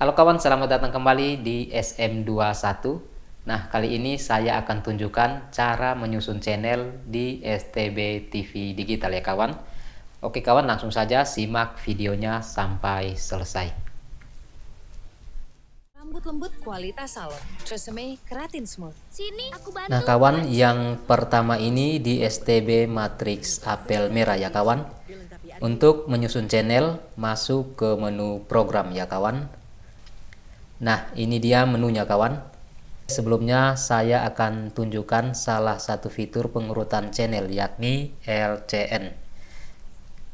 Halo kawan, selamat datang kembali di SM21. Nah, kali ini saya akan tunjukkan cara menyusun channel di STB TV Digital ya kawan. Oke kawan, langsung saja simak videonya sampai selesai. Rambut lembut kualitas salon. Tresemme keratin smooth. Sini, aku bantu. Nah kawan, yang pertama ini di STB Matrix Apel Merah ya kawan. Untuk menyusun channel, masuk ke menu program ya kawan Nah, ini dia menunya kawan. Sebelumnya saya akan tunjukkan salah satu fitur pengurutan channel yakni LCN.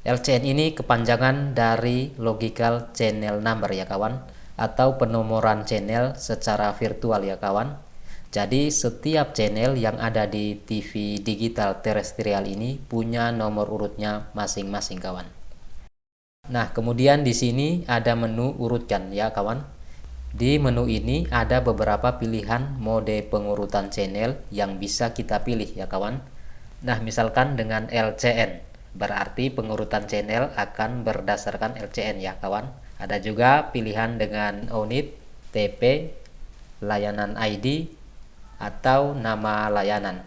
LCN ini kepanjangan dari Logical Channel Number ya kawan atau penomoran channel secara virtual ya kawan. Jadi setiap channel yang ada di TV digital terestrial ini punya nomor urutnya masing-masing kawan. Nah, kemudian di sini ada menu urutkan ya kawan. Di menu ini ada beberapa pilihan mode pengurutan channel yang bisa kita pilih ya kawan. Nah misalkan dengan LCN berarti pengurutan channel akan berdasarkan LCN ya kawan. Ada juga pilihan dengan unit, TP, layanan ID, atau nama layanan.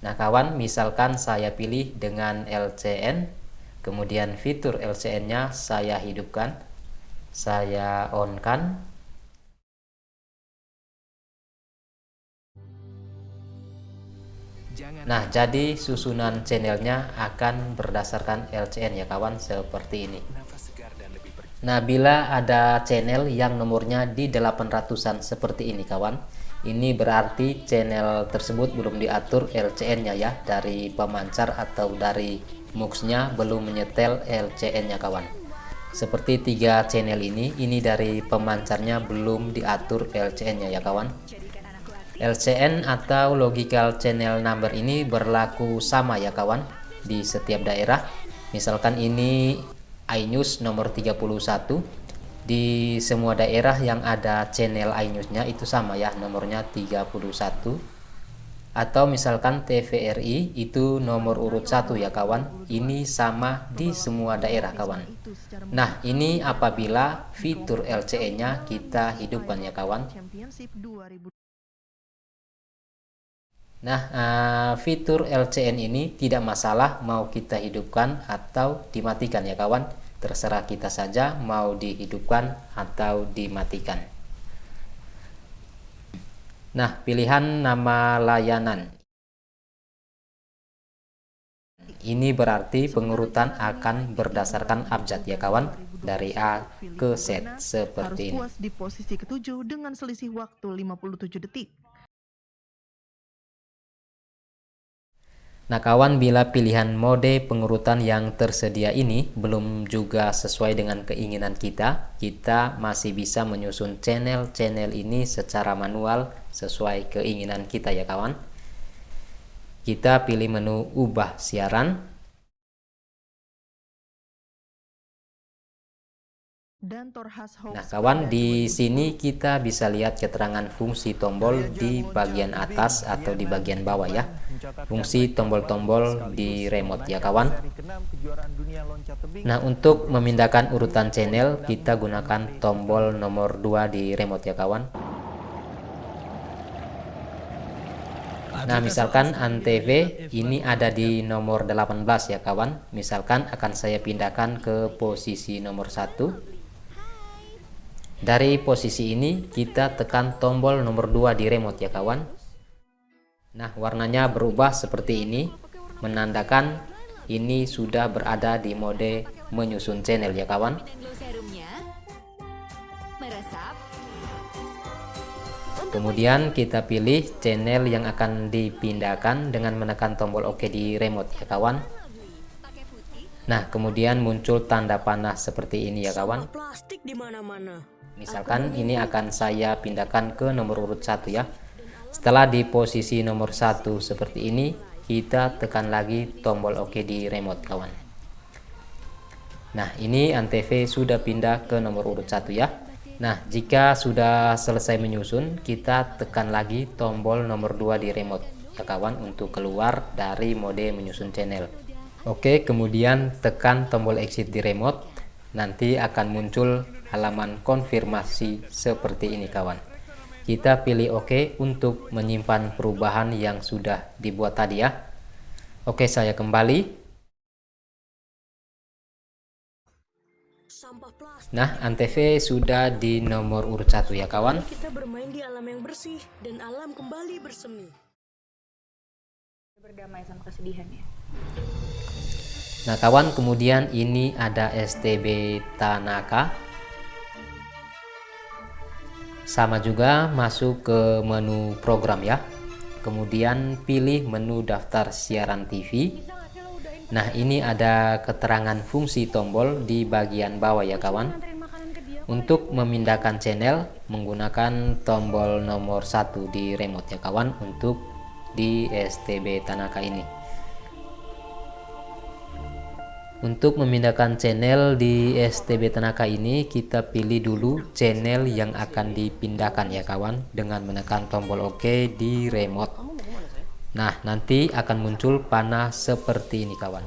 Nah kawan misalkan saya pilih dengan LCN kemudian fitur LCN-nya saya hidupkan saya on kan Nah, jadi susunan channelnya akan berdasarkan LCN ya kawan, seperti ini. Nah, bila ada channel yang nomornya di 800-an seperti ini kawan, ini berarti channel tersebut belum diatur LCN-nya ya, dari pemancar atau dari MUX-nya belum menyetel LCN-nya kawan seperti tiga channel ini ini dari pemancarnya belum diatur LCN nya ya kawan. LCN atau logical channel number ini berlaku sama ya kawan di setiap daerah. Misalkan ini iNews nomor 31 di semua daerah yang ada channel iNews nya itu sama ya nomornya 31 atau misalkan TVRI itu nomor urut satu ya kawan. Ini sama di semua daerah kawan. Nah ini apabila fitur LCE nya kita hidupkan ya kawan. Nah uh, fitur LCN ini tidak masalah mau kita hidupkan atau dimatikan ya kawan. Terserah kita saja mau dihidupkan atau dimatikan Nah, pilihan nama layanan. Ini berarti pengurutan akan berdasarkan abjad ya kawan dari A ke Z seperti ini. di posisi ketujuh dengan selisih waktu 57 detik. Nah kawan bila pilihan mode pengurutan yang tersedia ini belum juga sesuai dengan keinginan kita, kita masih bisa menyusun channel-channel ini secara manual sesuai keinginan kita ya kawan. Kita pilih menu ubah siaran, Nah, kawan, di sini kita bisa lihat keterangan fungsi tombol di bagian atas atau di bagian bawah ya. Fungsi tombol-tombol di remote ya, kawan. Nah, untuk memindahkan urutan channel, kita gunakan tombol nomor 2 di remote ya, kawan. Nah, misalkan Antv ini ada di nomor 18 ya, kawan. Misalkan akan saya pindahkan ke posisi nomor 1 dari posisi ini kita tekan tombol nomor 2 di remote ya kawan. Nah warnanya berubah seperti ini menandakan ini sudah berada di mode menyusun channel ya kawan. Kemudian kita pilih channel yang akan dipindahkan dengan menekan tombol OK di remote ya kawan. Nah, kemudian muncul tanda panah seperti ini ya kawan. Misalkan ini akan saya pindahkan ke nomor urut satu ya. Setelah di posisi nomor satu seperti ini, kita tekan lagi tombol OK di remote kawan. Nah, ini Antv sudah pindah ke nomor urut satu ya. Nah, jika sudah selesai menyusun, kita tekan lagi tombol nomor 2 di remote ya kawan untuk keluar dari mode menyusun channel. Oke, kemudian tekan tombol exit di remote. Nanti akan muncul halaman konfirmasi seperti ini kawan. Kita pilih OK untuk menyimpan perubahan yang sudah dibuat tadi ya. Oke, saya kembali. Nah, Antv sudah di nomor urut satu ya kawan. Kita bermain di alam yang bersih dan alam kembali bersemi. Berdamai sama kesedihan ya. Nah kawan kemudian ini ada STB Tanaka sama juga masuk ke menu program ya. Kemudian pilih menu daftar siaran TV nah ini ada keterangan fungsi tombol di bagian bawah ya kawan. Untuk memindahkan channel menggunakan tombol nomor satu di remote ya kawan untuk di STB Tanaka ini untuk memindahkan channel di STB Tanaka ini kita pilih dulu channel yang akan dipindahkan ya kawan dengan menekan tombol OK di remote. Nah nanti akan muncul panah seperti ini kawan.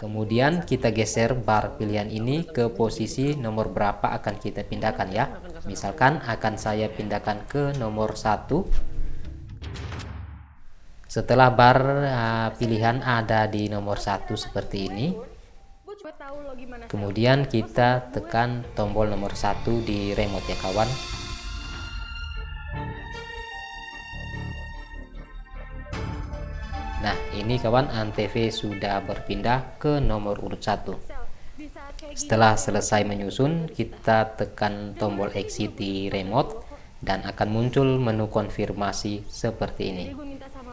Kemudian kita geser bar pilihan ini ke posisi nomor berapa akan kita pindahkan ya. Misalkan akan saya pindahkan ke nomor 1 setelah bar uh, pilihan ada di nomor satu seperti ini. Kemudian kita tekan tombol nomor satu di remote ya kawan. Nah ini kawan antv sudah berpindah ke nomor urut satu. Setelah selesai menyusun kita tekan tombol exit di remote dan akan muncul menu konfirmasi seperti ini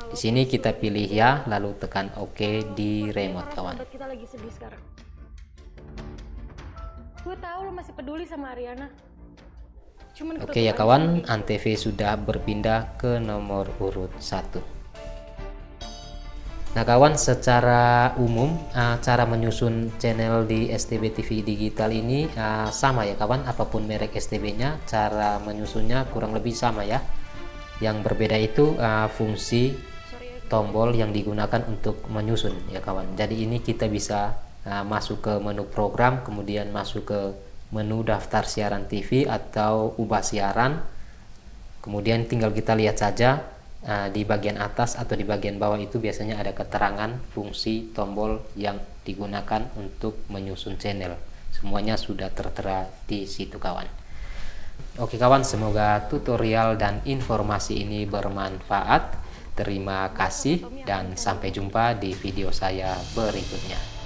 di sini kita pilih ya, lalu tekan OK di remote kawan. Kita lagi sedih sekarang. Gue tahu lo masih peduli sama Ariana. Cuman Oke ya kawan, Antv sudah berpindah ke nomor urut 1. Nah kawan secara umum uh, cara menyusun channel di STB TV digital ini uh, sama ya kawan apa pun merek STB nya cara menyusunnya kurang lebih sama ya yang berbeda itu uh, fungsi tombol yang digunakan untuk menyusun ya kawan. Jadi ini kita bisa uh, masuk ke menu program kemudian masuk ke menu daftar siaran TV atau ubah siaran. Kemudian tinggal kita lihat saja uh, di bagian atas atau di bagian bawah itu biasanya ada keterangan fungsi tombol yang digunakan untuk menyusun channel. Semuanya sudah tertera di situ kawan. Oke kawan semoga tutorial dan informasi ini bermanfaat Terima kasih dan sampai jumpa di video saya berikutnya.